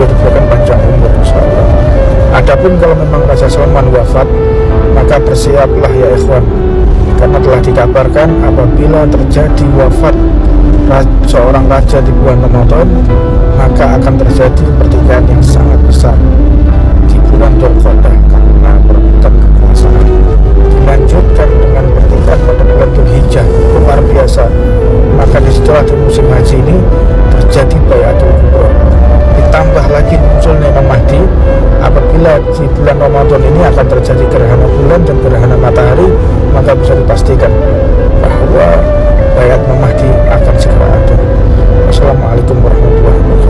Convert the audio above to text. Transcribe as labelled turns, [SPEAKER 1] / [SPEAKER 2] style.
[SPEAKER 1] beliau diberikan panjang umur insyaallah. Adapun kalau memang Raja Salman wafat maka bersiaplah ya ikhwan. Karena telah dikabarkan apabila terjadi wafat seorang raja di bulan Ramadan maka akan terjadi pertikaian yang sangat besar di bulan Dzulqa'dah karena perebutan kekuasaan. Dilanjutkan dengan pertikaian pada bulan Dzulhijjah luar biasa. Maka di situlah di musim haji ini di bulan Ramadan ini akan terjadi gerhana bulan dan gerhana matahari